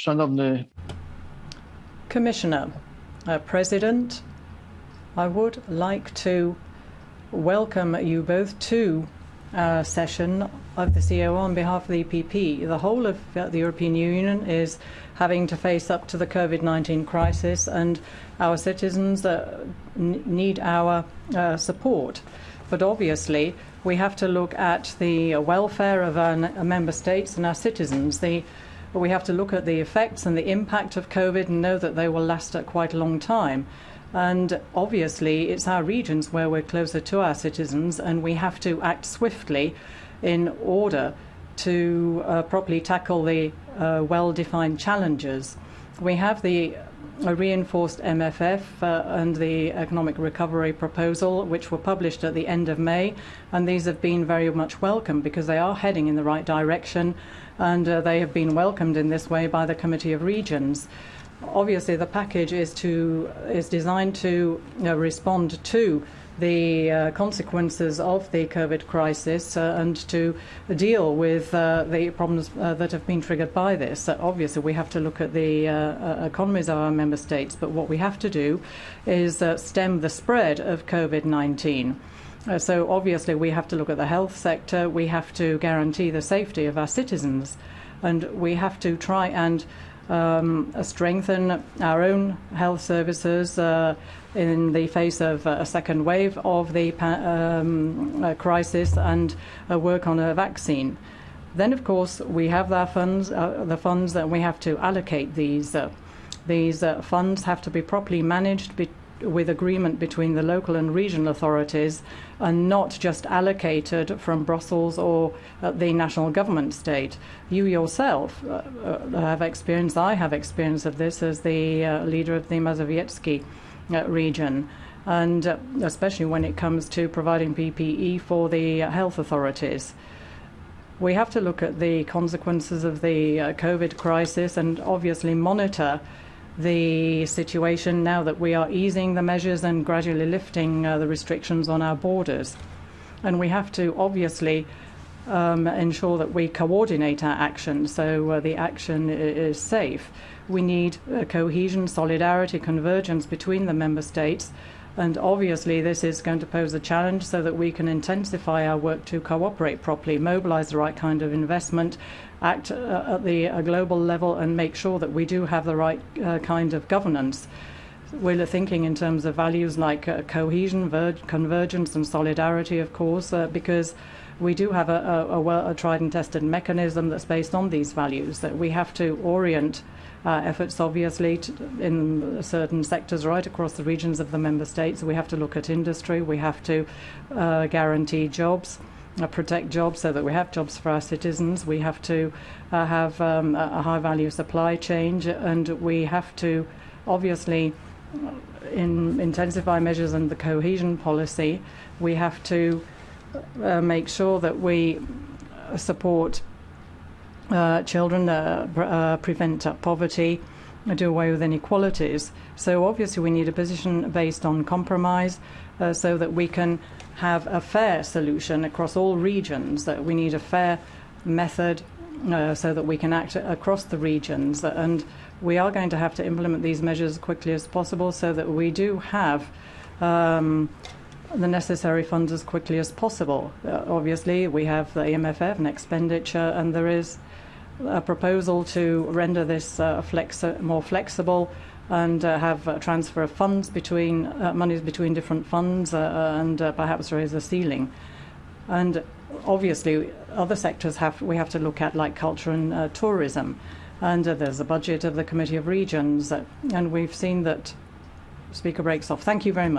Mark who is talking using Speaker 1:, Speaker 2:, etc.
Speaker 1: Szanowny
Speaker 2: Commissioner, uh, President, I would like to welcome you both to our session of the CEO on behalf of the EPP. The whole of uh, the European Union is having to face up to the COVID 19 crisis, and our citizens uh, need our uh, support. But obviously, we have to look at the welfare of our member states and our citizens. The but we have to look at the effects and the impact of COVID and know that they will last a quite a long time. And obviously, it's our regions where we're closer to our citizens, and we have to act swiftly in order to uh, properly tackle the uh, well defined challenges. We have the a reinforced MFF uh, and the economic recovery proposal, which were published at the end of May. And these have been very much welcome because they are heading in the right direction and uh, they have been welcomed in this way by the Committee of Regions. Obviously, the package is to is designed to respond to the uh, consequences of the COVID crisis uh, and to deal with uh, the problems uh, that have been triggered by this. obviously, we have to look at the uh, uh, economies of our member states, but what we have to do is stem the spread of COVID 19. Uh, so obviously we have to look at the health sector, we have to guarantee the safety of our citizens, and we have to try and um, strengthen our own health services uh, in the face of a second wave of the um, uh, crisis and uh, work on a vaccine. Then, of course, we have our funds, uh, the funds that we have to allocate these. Uh, these funds have to be properly managed be with agreement between the local and regional authorities and not just allocated from Brussels or uh, the national government state. You yourself uh, uh have experience, I have experience of this as the leader of the Mazowiecki region. And especially when it comes to providing PPE for the health authorities we have to look at the consequences of the COVID crisis and obviously monitor the situation now that we are easing the measures and gradually lifting uh, the restrictions on our borders. And we have to obviously um, ensure that we coordinate our action so uh, the action is safe. We need uh, cohesion, solidarity, convergence between the member states. And obviously, this is going to pose a challenge so that we can intensify our work to cooperate properly, mobilize the right kind of investment, act uh, at the uh, global level and make sure that we do have the right uh, kind of governance. We're thinking in terms of values like uh, cohesion, convergence, and solidarity, of course, uh, because we do have a, a, a, well, a, tried and tested mechanism that's based on these values, that we have to orient uh, efforts, obviously, to, in certain sectors right across the regions of the member states. We have to look at industry, we have to guarantee jobs uh, protect jobs so that we have jobs for our citizens. We have to uh, have um, a high value supply chain, and we have to obviously uh, in, intensify measures in the cohesion policy. We have to uh, make sure that we support uh, children, uh, prevent poverty, do away with inequalities. So obviously we need a position based on compromise so that we can have a fair solution across all regions, that we need a fair method uh, so that we can act across the regions. And we are going to have to implement these measures as quickly as possible so that we do have um, the necessary funds as quickly as possible. Uh, obviously, we have the EMFF and expenditure, and there is a proposal to render this uh, flex more flexible and uh, have a transfer of funds between uh, monies between different funds uh, and perhaps raise a ceiling. And obviously, other sectors have we have to look at, like culture and tourism. And there's a budget of the Committee of Regions, and we've seen that. Speaker breaks off. Thank you very much.